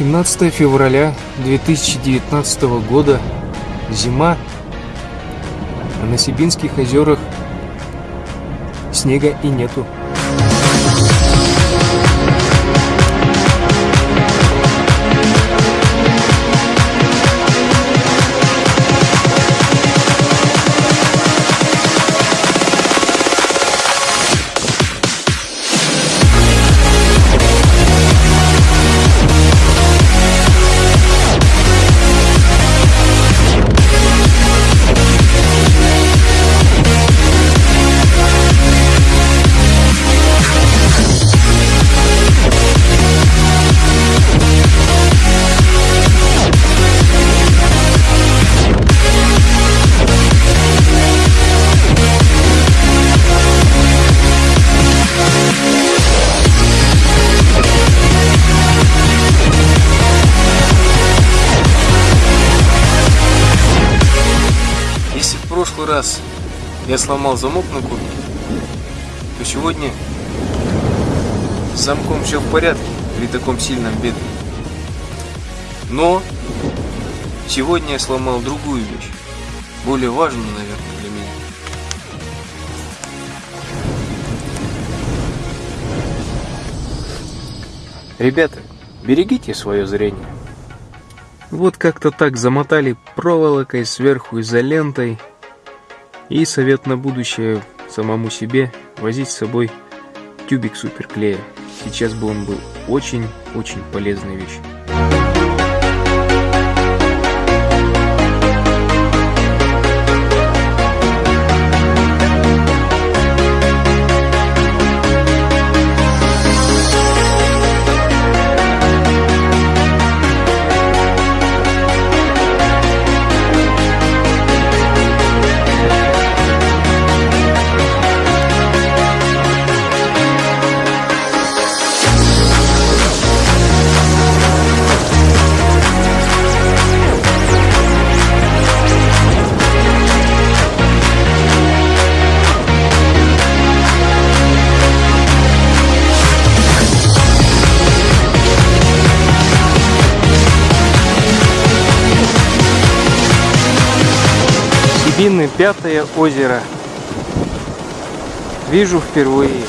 17 февраля 2019 года. Зима. А на Сибинских озерах снега и нету. Прошлый раз я сломал замок на куртке, то сегодня с замком все в порядке при таком сильном беде. Но сегодня я сломал другую вещь, более важную, наверное, для меня. Ребята, берегите свое зрение. Вот как-то так замотали проволокой сверху изолентой. И совет на будущее самому себе возить с собой тюбик суперклея. Сейчас бы он был очень-очень полезной вещью. Сибины пятое озеро. Вижу впервые.